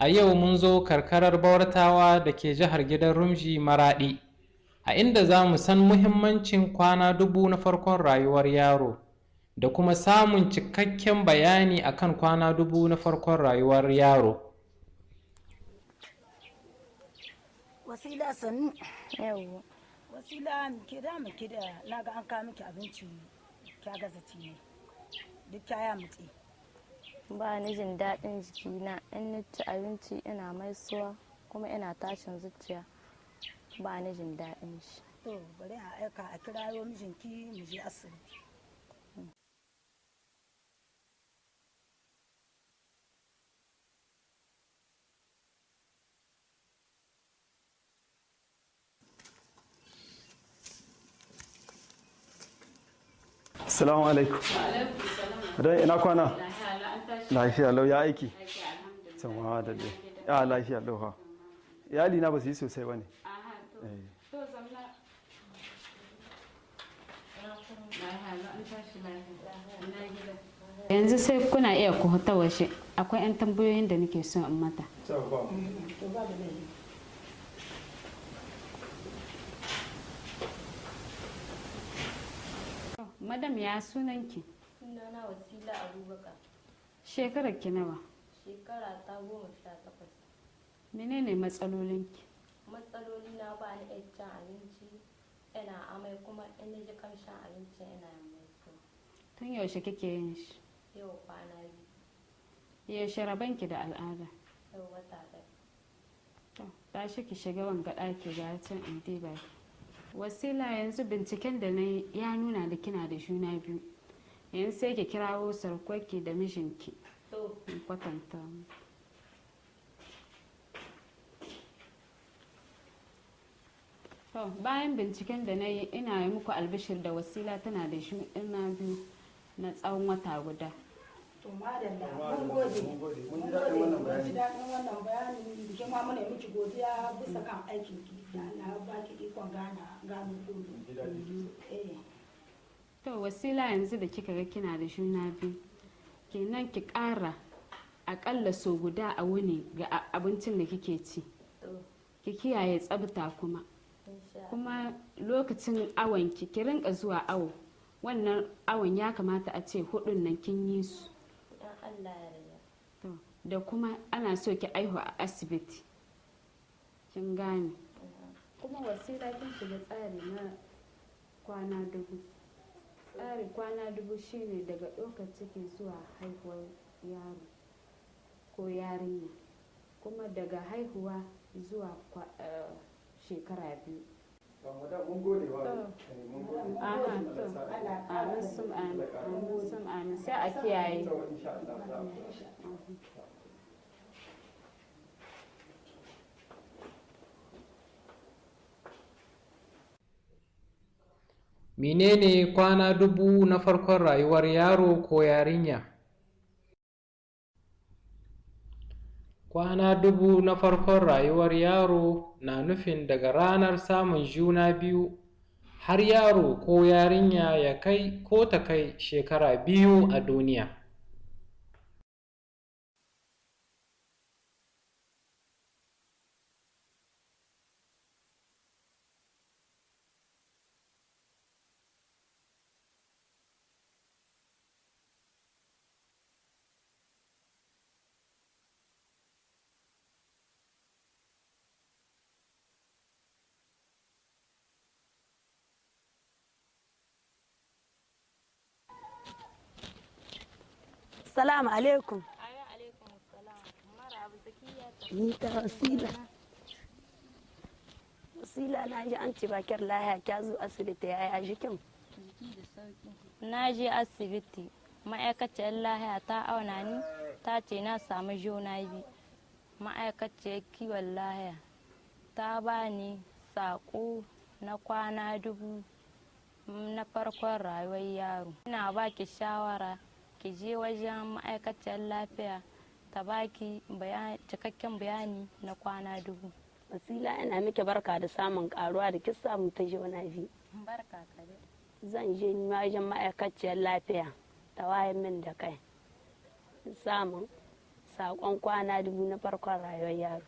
A yau mun zo karkarar Bawartawa da ke jihar Gidan Rumji Maraɗi, a inda za mu san muhimmancin kwana dubu na farkon rayuwar yaro da kuma samun cikakken bayani akan kwana dubu na farkon rayuwar yaro. wasila sannu. Yawwa. Wasila ke da mu ki da na ga an kawo miki abinci kya gaza ne. Duk kya mutse. Ba ni jin daɗin jikina. In ni ci abinci ina maisuwa kuma ina tashin zuciya ba ni jin daɗin shi. To bari a aika a kirayo mijinki mu je asibiti. Salamu alaikum. Dai ina kwana? Lafiya lau ya aiki. Sama da dai. Ya lafiya lau ha. Iyali na ba su yi sosai ba ne. yanzu sai kuna iya ku ta washe. Akwai 'yan tambayoyin da nake so in mata. Madam ya sunanki? Sunana wasila abubakar. Shekarar ki nawa? Shekara ta goma sha takwas. Menene matsalolinki? Matsaloli na ba ni iya cin abinci ina amai kuma in ji kamshin abinci ina maisuwa tun yaushe kike yin shi? Yau kwana biyu. Yaushe rabanki da al'ada? Yau wata ɗaya. To tashi ki shiga wanga ɗaki ga can in diba wasila yanzu binciken da na ya nuna da kina da juna biyu. Yanzu sai ki kirawo sarkwarki da mijinki. Kwatanta. To, bayan binciken da na yi ina yi muku albishir da wasila tana da shi ina biyu na tsawon wata guda. To madalla mun gode. Mun gode. Mun mun ji daɗin wannan gode mun ji bayani. daɗin wannan bayani. Da ke ma muna miki godiya bisa kan aikin ki. Da Allah ya baki ikon gana gano kudu eh. To wasila yanzu da kika ga kina da juna biyu kenan ki ƙara aƙalla so guda a wuni ga abincin da kike ci. To. Ki kiyaye tsabta kuma. Kuma lokacin awon ki ki rinka zuwa awo. Wannan awon ya kamata a ce hudun nan kin yi su. In Allah ya yarda. To, da kuma ana so ki aihu a asibiti. Kin gane? Kuma wasila kin shiga tsari na kwana dubu. Tsari kwana dubu shine daga ɗaukar ciki zuwa haihuwar yaro ko yarinya kuma daga haihuwa zuwa eh, shekara biyu. Amin. Amin sun amin. Sai a kiyaye To, insha Allah za mu. Menene kwana dubu na farkon rayuwar yaro ko yarinya? Kwana dubu na farkon rayuwar yaro na nufin daga ranar samun juna biyu har yaro ko yarinya ya kai ko ta kai shekara biyu a duniya. Salamu alaikum. Wasila. Wasila na ji an bakar lahiya zo asibiti ya yi na asibiti ma'aikaciyar lahiya ta auna ni ta ce na samu juna biyu. Ma'aikaciyar kiwon lahiya ta ba ni saƙo na kwana dubu na farkon rayuwar yaro. Ina ba ki shawara ki je wajen ma'aikaciyar lafiya ta baki cikakken bayani na kwana dubu. Wasila ina miki barka da samun karuwa da kin samu ta juna biyu barka ka dai. Zan je wajen ma'aikaciyar lafiya ta wayan min da kai. Samun saƙon kwana dubu na farkon rayuwar yaro.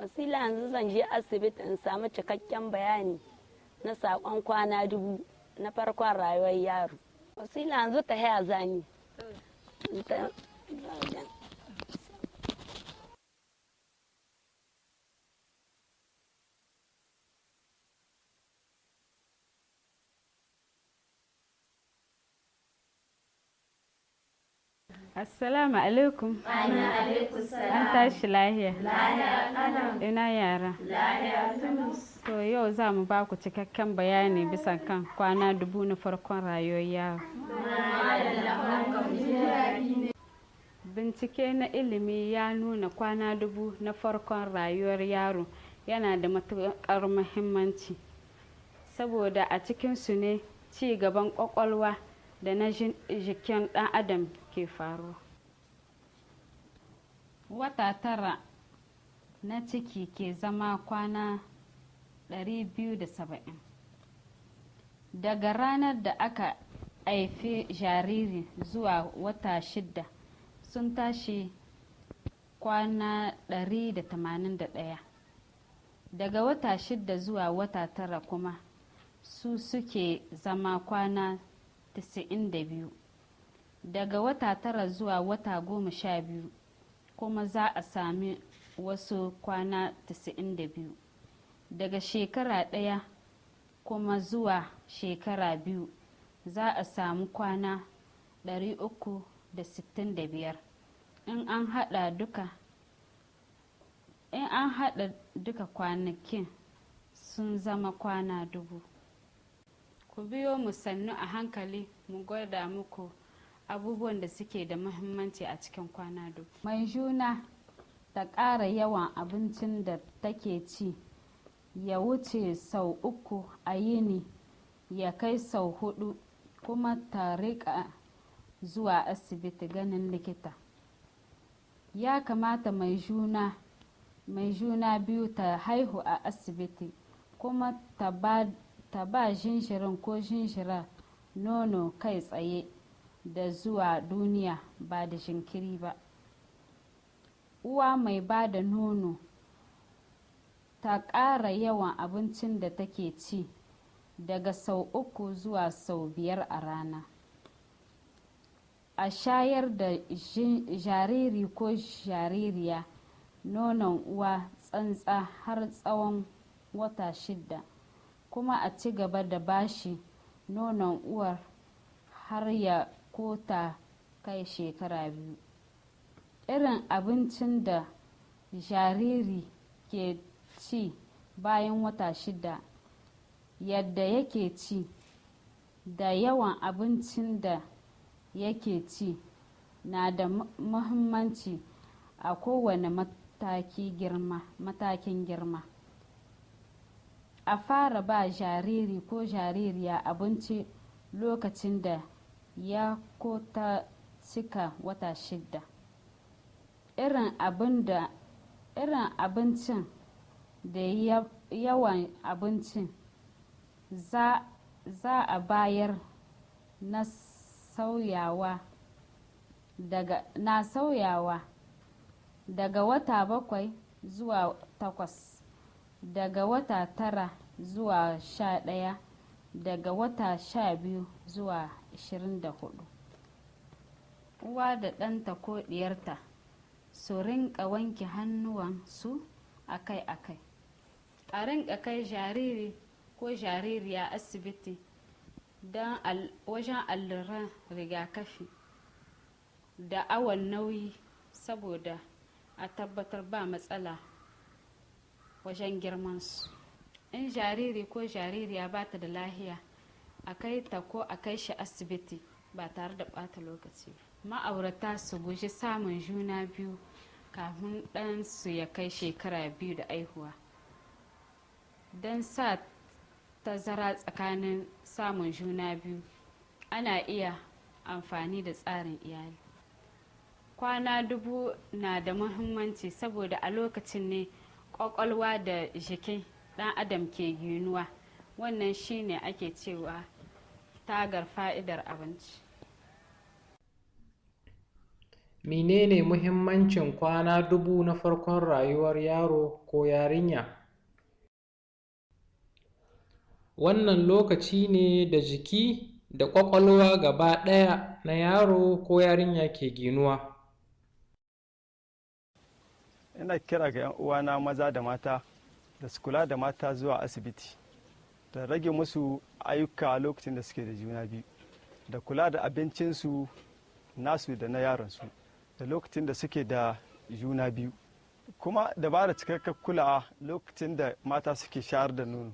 Wasila yanzu zan je asibiti in samu cikakken bayani na saƙon kwana dubu na farkon rayuwar yaro. Wasila yanzu ta haya zani Assalamu alaikum. An tashi lahiya. Ina yara. To yau za mu ba ku cikakken bayani bisa kan kwana dubu na farkon rayuwar yaro. Bincike na ilimi ya nuna kwana dubu na farkon rayuwar yaro yana da matuƙar muhimmanci. Saboda a cikinsu ne ci gaban ƙwaƙwalwa da na jikin ɗan adam ke faruwa. Wata tara na ciki ke zama kwana 270. Daga ranar da aka haifi jariri zuwa wata shida sun tashi kwana 181. Daga wata shida zuwa wata tara kuma su suke zama kwana 92 daga wata tara zuwa wata goma sha biyu kuma za a sami wasu kwana 92 daga shekara ɗaya kuma zuwa shekara biyu za a samu kwana 365 in an haɗa duka in an haɗa duka kwanakin sun zama kwana dubu. Ku biyo mu sannu a hankali mu gwada muku abubuwan da suke da muhimmanci a cikin kwana dubu. Mai juna ta ƙara yawan abincin da take ci ya wuce sau uku a yini ya kai sau huɗu kuma ta riƙa zuwa asibiti ganin likita. Ya kamata mai juna mai juna biyu ta haihu a asibiti kuma ta ba jinjirin ko jinjira nono kai tsaye da zuwa duniya ba da jinkiri ba. Uwa mai ba da nono ta ƙara yawan abincin da take ci daga sau uku zuwa sau biyar a rana. A shayar da jariri ko jaririya nonon uwa tsantsa har tsawon wata shida kuma a ci gaba da bashi nonon uwar har ya kota kai shekara biyu. Irin abincin da jariri ke ci bayan wata shida yadda yake ci da yawan abincin da yake ci na da mu- muhimmanci a kowane matakin girma. A fara ba jariri ko jaririya abinci lokacin da ya ko ta cika wata shida irin abincin da ya- yawan abincin za a bayar na na sauyawa daga wata bakwai zuwa takwas daga wata tara zuwa sha ɗaya daga wata sha biyu zuwa ashirin da huɗu uwa da ɗanta ko ɗiyarta su rinka wanke hannuwansu akai-akai. A rinka kai jariri ko jaririya asibiti wajen alluran rigakafi da awon nauyi saboda a tabbatar ba matsala wajen girmansu. In jariri ko jaririya ba ta da lahiya a kai ta ko a kai shi asibiti ba tare da ɓata lokaci ma'aurata su guji samun juna biyu kafin ɗansu ya kai shekara biyu da aihuwa don sa tazara tsakanin samun juna biyu. Ana iya amfani da tsarin iyali. Kwana dubu na da muhimmanci saboda a lokacin ne ƙwaƙwalwa da jikin dan adam ke ginuwa. Wannan shine ake cewa tagar fa'idar abinci. Menene muhimmancin kwana dubu na farkon rayuwar yaro ko yarinya? Wannan lokaci ne da jiki da ƙwaƙwalwa gaba ɗaya na yaro ko yarinya ke ginuwa. Ina kira ga 'yan uwana maza da mata da su kula da mata zuwa asibiti da rage musu ayyuka lokacin da suke da juna biyu da kula da abincinsu nasu da na yaransu da lokacin da suke da juna biyu. Kuma da ba cikakken kulawa lokacin da mata suke shayar da nono.